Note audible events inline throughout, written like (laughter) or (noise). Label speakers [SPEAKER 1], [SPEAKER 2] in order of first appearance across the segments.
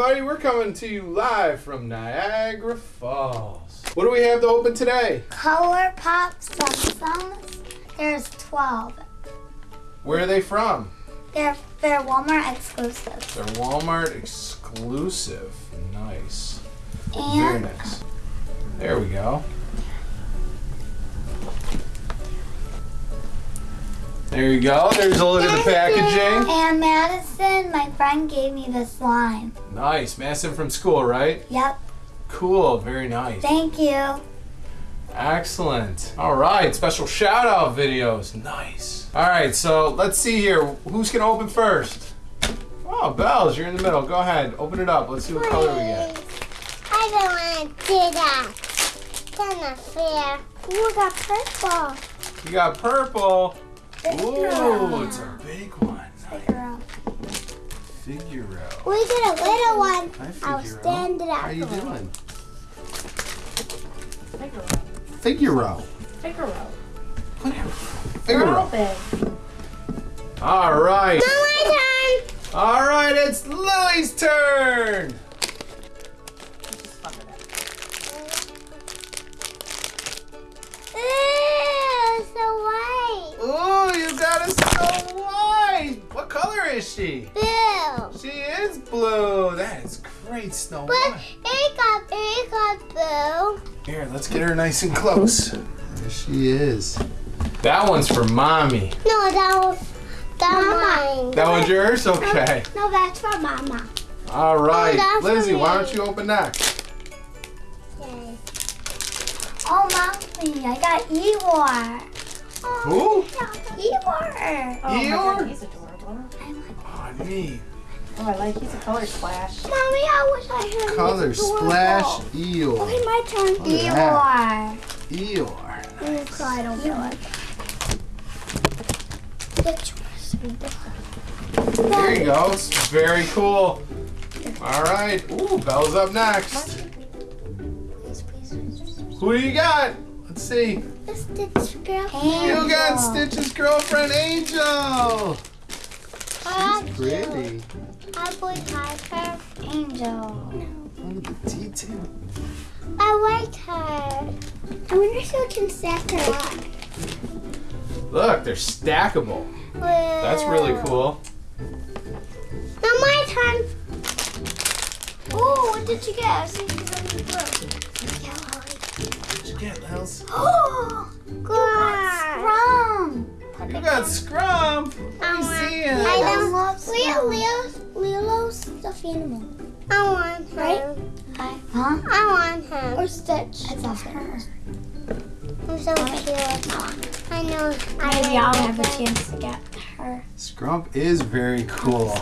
[SPEAKER 1] everybody. We're coming to you live from Niagara Falls. What do we have to open today?
[SPEAKER 2] Color Pop Tsum There's 12.
[SPEAKER 1] Where are they from?
[SPEAKER 2] They're, they're Walmart exclusive.
[SPEAKER 1] They're Walmart exclusive. Nice. Very nice. There we go. There you go. There's a look at the packaging.
[SPEAKER 2] And Madison, my friend, gave me this line.
[SPEAKER 1] Nice. Madison from school, right?
[SPEAKER 2] Yep.
[SPEAKER 1] Cool. Very nice.
[SPEAKER 2] Thank you.
[SPEAKER 1] Excellent. All right. Special shout out videos. Nice. All right. So let's see here. Who's going to open first? Oh, Bells, you're in the middle. Go ahead. Open it up. Let's see what color we get.
[SPEAKER 3] I don't want to do that. That's not fair.
[SPEAKER 2] Ooh, I got purple.
[SPEAKER 1] You got purple.
[SPEAKER 2] Figure
[SPEAKER 1] Ooh,
[SPEAKER 2] out.
[SPEAKER 1] it's a big one.
[SPEAKER 2] Figure out.
[SPEAKER 3] We get a little one.
[SPEAKER 1] Hi,
[SPEAKER 3] I'll
[SPEAKER 1] Figaro.
[SPEAKER 3] stand it up.
[SPEAKER 1] How you doing?
[SPEAKER 4] Figaro.
[SPEAKER 1] Figaro.
[SPEAKER 4] Figaro.
[SPEAKER 1] Whatever.
[SPEAKER 4] They're all
[SPEAKER 1] Figaro.
[SPEAKER 4] big.
[SPEAKER 1] All right.
[SPEAKER 3] Now my turn.
[SPEAKER 1] All right, it's Lily's turn.
[SPEAKER 4] Let's just fuck it up.
[SPEAKER 3] Ew, so white.
[SPEAKER 1] Ooh, you got a Snow White. What color is she?
[SPEAKER 3] Blue.
[SPEAKER 1] She is blue. That is great, Snow
[SPEAKER 3] But
[SPEAKER 1] White.
[SPEAKER 3] it got, it got blue.
[SPEAKER 1] Here, let's get her nice and close. There she is. That one's for mommy.
[SPEAKER 3] No, that was that mine.
[SPEAKER 1] That one's yours? Okay.
[SPEAKER 2] No, that's for Mama.
[SPEAKER 1] All oh, right.
[SPEAKER 3] that's for
[SPEAKER 1] Lizzie, why don't you open that?
[SPEAKER 3] Okay.
[SPEAKER 2] Oh, Mommy, I got Eeyore.
[SPEAKER 1] Who?
[SPEAKER 2] Eeyore.
[SPEAKER 4] Oh
[SPEAKER 1] Eeyore?
[SPEAKER 4] god, he's adorable.
[SPEAKER 1] Oh, neat.
[SPEAKER 4] Oh, I like. He's a color splash.
[SPEAKER 2] Mommy, I wish I had
[SPEAKER 1] Color. Splash Eeyore.
[SPEAKER 2] Okay, my turn.
[SPEAKER 1] Look at
[SPEAKER 2] Eeyore.
[SPEAKER 1] Eeyore.
[SPEAKER 2] So I don't feel it.
[SPEAKER 1] There you go. It's very cool. All right. Ooh, Belle's up next.
[SPEAKER 2] Please, please, please.
[SPEAKER 1] Who do you got? Let's see.
[SPEAKER 3] The Stitch girl.
[SPEAKER 1] You got Stitch's girlfriend, Angel.
[SPEAKER 3] I
[SPEAKER 1] She's pretty.
[SPEAKER 3] I would like her.
[SPEAKER 2] Angel.
[SPEAKER 1] Look at the detail.
[SPEAKER 3] I like her. I wonder if you can stack her up.
[SPEAKER 1] Look, they're stackable. That's really cool.
[SPEAKER 3] Now my turn. Oh, what did you get? I see (gasps) you really
[SPEAKER 1] you get, Lils?
[SPEAKER 2] Oh,
[SPEAKER 3] Scrum.
[SPEAKER 2] Scrum.
[SPEAKER 1] You got Scrump. Let me see it.
[SPEAKER 3] I
[SPEAKER 2] I love
[SPEAKER 3] Leo,
[SPEAKER 2] Scrum.
[SPEAKER 3] Leo, Lilo's stuffed animal. I want her.
[SPEAKER 2] Right? Huh?
[SPEAKER 3] I want her.
[SPEAKER 2] Or Stitch. It's also her.
[SPEAKER 3] I'm so cute. I know. I
[SPEAKER 2] Maybe I'll
[SPEAKER 3] like
[SPEAKER 2] have a chance to get her.
[SPEAKER 1] Scrump is very cool.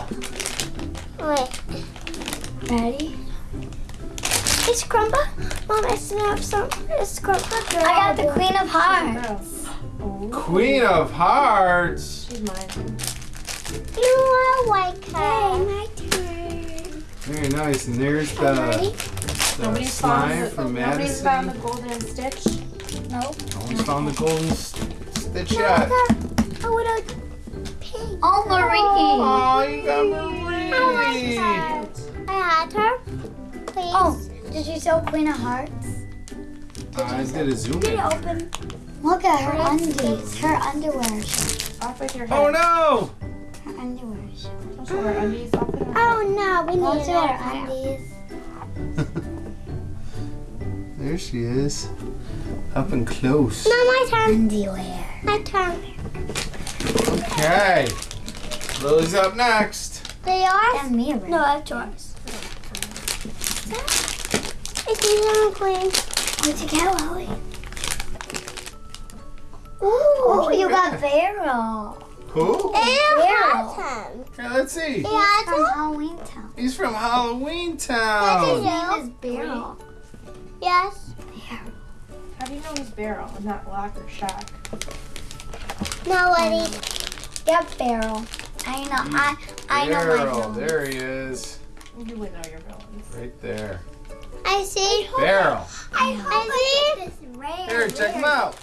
[SPEAKER 3] Wait.
[SPEAKER 2] Ready?
[SPEAKER 3] It's Crumba. Mom, I still have some. It's Crumba. Girl.
[SPEAKER 2] I got the Queen of Hearts.
[SPEAKER 4] Oh,
[SPEAKER 1] Queen of Hearts.
[SPEAKER 4] she's mine.
[SPEAKER 3] No, I like her. my turn.
[SPEAKER 1] Very nice. And there's the,
[SPEAKER 3] Ready?
[SPEAKER 1] the
[SPEAKER 4] Nobody's found
[SPEAKER 1] slime
[SPEAKER 4] the,
[SPEAKER 1] from
[SPEAKER 4] Nobody's
[SPEAKER 1] Madison.
[SPEAKER 4] found the golden stitch.
[SPEAKER 2] Nope.
[SPEAKER 1] No one's found the golden s- stitch
[SPEAKER 3] No, I
[SPEAKER 1] yet.
[SPEAKER 3] got. I would have pink.
[SPEAKER 2] Oh, Marie.
[SPEAKER 1] Oh, you got
[SPEAKER 3] I like
[SPEAKER 1] Marie.
[SPEAKER 3] her. I had her. Please.
[SPEAKER 2] Oh, did you sew Queen of Hearts?
[SPEAKER 1] I did uh, a zoom
[SPEAKER 3] Did
[SPEAKER 1] in.
[SPEAKER 3] it open?
[SPEAKER 2] Look at her undies. Her underwear.
[SPEAKER 4] Off with your oh, head.
[SPEAKER 1] Oh no!
[SPEAKER 2] Her underwear.
[SPEAKER 4] Don't show her undies off with her.
[SPEAKER 3] Oh no, we
[SPEAKER 2] Don't
[SPEAKER 3] need
[SPEAKER 2] sew her
[SPEAKER 3] another
[SPEAKER 2] undies. (laughs)
[SPEAKER 1] There she is. Up and close.
[SPEAKER 3] Now my turn.
[SPEAKER 2] Underwear.
[SPEAKER 3] My turn.
[SPEAKER 1] Okay. Lily's up next.
[SPEAKER 3] They are.
[SPEAKER 2] And me.
[SPEAKER 3] No, that's yours. It's even queen.
[SPEAKER 2] What'd you get, Lily?
[SPEAKER 3] Ooh.
[SPEAKER 2] Oh, you got Barrel.
[SPEAKER 1] Who?
[SPEAKER 3] Ew, him.
[SPEAKER 1] Here, let's see.
[SPEAKER 3] Yeah,
[SPEAKER 2] From Halloween Town.
[SPEAKER 1] He's from Halloween Town.
[SPEAKER 3] is
[SPEAKER 2] His name is Barrel.
[SPEAKER 3] Yes.
[SPEAKER 4] How do you know he's barrel and not lock or shock?
[SPEAKER 3] Nobody. Hmm.
[SPEAKER 2] Yep, Barrel. I know. I I know my
[SPEAKER 1] Barrel.
[SPEAKER 2] villain.
[SPEAKER 1] There he is.
[SPEAKER 4] You would know your villains.
[SPEAKER 1] Right there.
[SPEAKER 3] I see.
[SPEAKER 1] Barrel.
[SPEAKER 3] I, I see.
[SPEAKER 1] Here, check him out.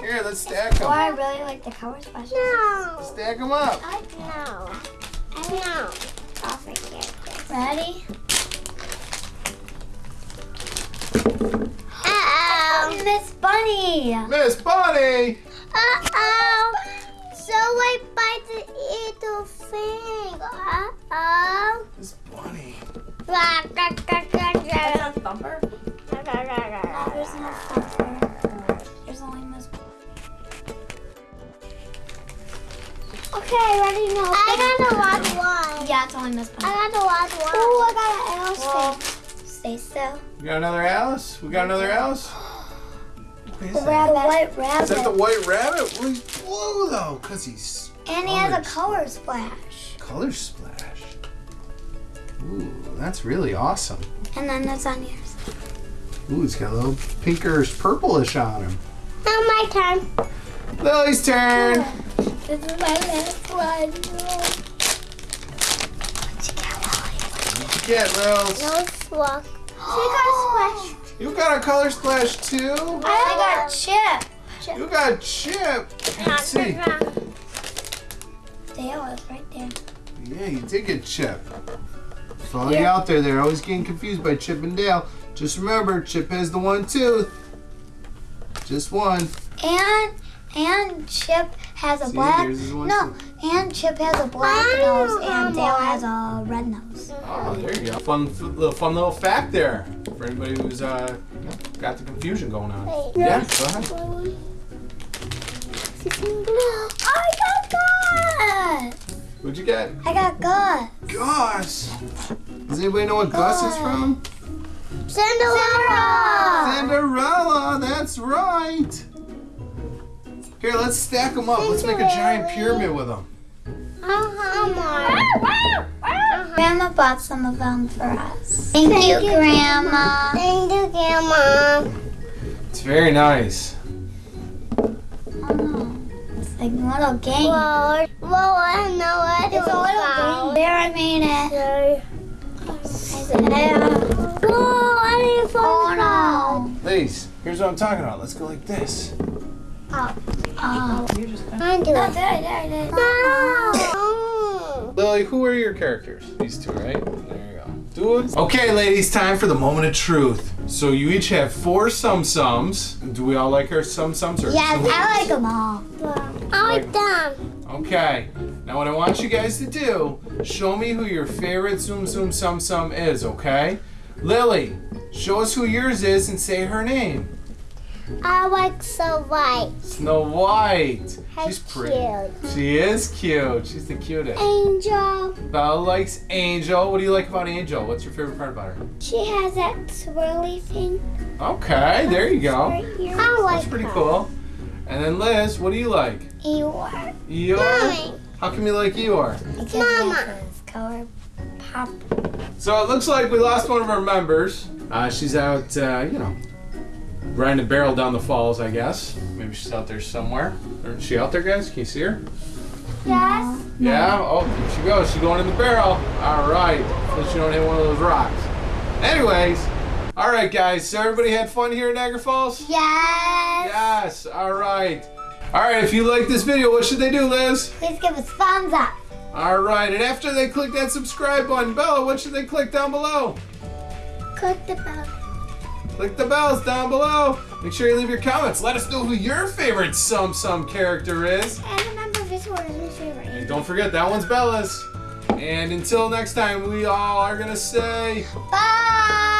[SPEAKER 1] Here, let's stack
[SPEAKER 2] Oh,
[SPEAKER 1] them.
[SPEAKER 2] I really like the color special.
[SPEAKER 3] No.
[SPEAKER 1] Stack them up.
[SPEAKER 3] No. No.
[SPEAKER 2] Off right here. Ready?
[SPEAKER 3] Uh-oh.
[SPEAKER 2] Oh, Miss Bunny.
[SPEAKER 1] Miss Bunny!
[SPEAKER 3] Uh-oh. So I bite the little thing. Uh-oh.
[SPEAKER 4] That Thumper?
[SPEAKER 2] No, there's no thumper. There's only Miss
[SPEAKER 3] Okay, ready now. I gotta watch one.
[SPEAKER 2] Yeah, it's only Miss Bunny.
[SPEAKER 3] I gotta watch one.
[SPEAKER 2] Oh, I got an Alice
[SPEAKER 4] Well-
[SPEAKER 2] face. Stay still.
[SPEAKER 1] We got another Alice? We got another Alice? What is
[SPEAKER 2] The
[SPEAKER 1] that?
[SPEAKER 2] white
[SPEAKER 1] Is that the white rabbit? Well, he's blue though, because he's
[SPEAKER 2] And he has a color splash.
[SPEAKER 1] color splash. Ooh, that's really awesome.
[SPEAKER 2] And then it's on yours.
[SPEAKER 1] Ooh, he's got a little pinkerish purplish on him.
[SPEAKER 3] Now my turn.
[SPEAKER 1] Lily's turn.
[SPEAKER 2] This is my last one.
[SPEAKER 1] What'd you get Lils.
[SPEAKER 3] No swag. She got splash. (gasps)
[SPEAKER 1] You got a color splash too?
[SPEAKER 2] I got Chip.
[SPEAKER 1] You got Chip. Let's see.
[SPEAKER 2] Dale is right there.
[SPEAKER 1] Yeah, you did get Chip. For all you out there, they're always getting confused by Chip and Dale. Just remember, Chip has the one tooth. Just one.
[SPEAKER 2] And and Chip has a
[SPEAKER 1] See,
[SPEAKER 2] black
[SPEAKER 1] here's his one
[SPEAKER 2] no, and Chip has a black
[SPEAKER 3] Wow,
[SPEAKER 2] nose and Dale has a red nose.
[SPEAKER 1] Oh, there you go. Fun little fun little fact there for anybody who's uh, got the confusion going on.
[SPEAKER 3] Wait.
[SPEAKER 1] Yeah, go ahead.
[SPEAKER 2] I got Gus.
[SPEAKER 1] What'd you get?
[SPEAKER 2] I got Gus.
[SPEAKER 1] Gus. Does anybody know what Gus is from?
[SPEAKER 3] Cinderella.
[SPEAKER 1] Cinderella. That's right. Here, let's stack them up. Let's make a giant pyramid with them.
[SPEAKER 3] Uh-huh.
[SPEAKER 2] Grandma bought some of them for us. Thank, you, Grandma.
[SPEAKER 3] Thank you, Grandma.
[SPEAKER 1] It's very nice.
[SPEAKER 2] Oh, it's like a little game.
[SPEAKER 3] Well, well, I know what
[SPEAKER 2] It's a little game. There, I made it. Yeah.
[SPEAKER 3] Whoa, I didn't fall
[SPEAKER 2] Oh no.
[SPEAKER 1] Ladies, here's what I'm talking about. Let's go like this.
[SPEAKER 2] Oh. Oh.
[SPEAKER 4] You just
[SPEAKER 3] I do
[SPEAKER 2] No,
[SPEAKER 3] it.
[SPEAKER 2] there, there, there.
[SPEAKER 3] No.
[SPEAKER 1] Lily, who are your characters? These two, right? There you go. Do it. Okay, ladies, time for the moment of truth. So you each have four Tsum Tsums. Do we all like our Tsum Tsums? Or
[SPEAKER 3] Yes,
[SPEAKER 2] I like them all.
[SPEAKER 3] I like them.
[SPEAKER 1] Okay. Now what I want you guys to do, show me who your favorite Zoom Zoom Tsum Tsum is, okay? Lily, show us who yours is and say her name.
[SPEAKER 3] I like Snow white.
[SPEAKER 1] Snow White.
[SPEAKER 3] How
[SPEAKER 1] She's pretty.
[SPEAKER 3] cute.
[SPEAKER 1] She is cute. She's the cutest.
[SPEAKER 3] Angel.
[SPEAKER 1] Bella likes Angel. What do you like about Angel? What's your favorite part about her?
[SPEAKER 3] She has that swirly thing
[SPEAKER 1] Okay, there you go.
[SPEAKER 3] I like
[SPEAKER 1] That's pretty
[SPEAKER 3] her.
[SPEAKER 1] cool. And then Liz, what do you like?
[SPEAKER 3] Eeyore.
[SPEAKER 1] Eeyore?
[SPEAKER 3] Mommy.
[SPEAKER 1] How come you like Eeyore?
[SPEAKER 2] Because
[SPEAKER 3] Mama.
[SPEAKER 2] Color pop.
[SPEAKER 1] So it looks like we lost one of our members. Uh, she's out, uh, you know, riding a barrel down the falls, I guess. Maybe she's out there somewhere. Is she out there, guys? Can you see her?
[SPEAKER 3] Yes.
[SPEAKER 1] Yeah? Oh, there she goes. She's going in the barrel. All right. So she don't hit one of those rocks. Anyways. All right, guys. So everybody had fun here in Niagara Falls?
[SPEAKER 2] Yes.
[SPEAKER 1] Yes. All right. All right. If you like this video, what should they do, Liz?
[SPEAKER 2] Please give us thumbs up.
[SPEAKER 1] All right. And after they click that subscribe button, Bella, what should they click down below?
[SPEAKER 3] Click the bell.
[SPEAKER 1] Click the bells down below. Make sure you leave your comments. Let us know who your favorite Tsum Tsum character is.
[SPEAKER 3] And remember, this one is my favorite.
[SPEAKER 1] And don't forget, that one's Bella's. And until next time, we all are going to say.
[SPEAKER 2] Bye.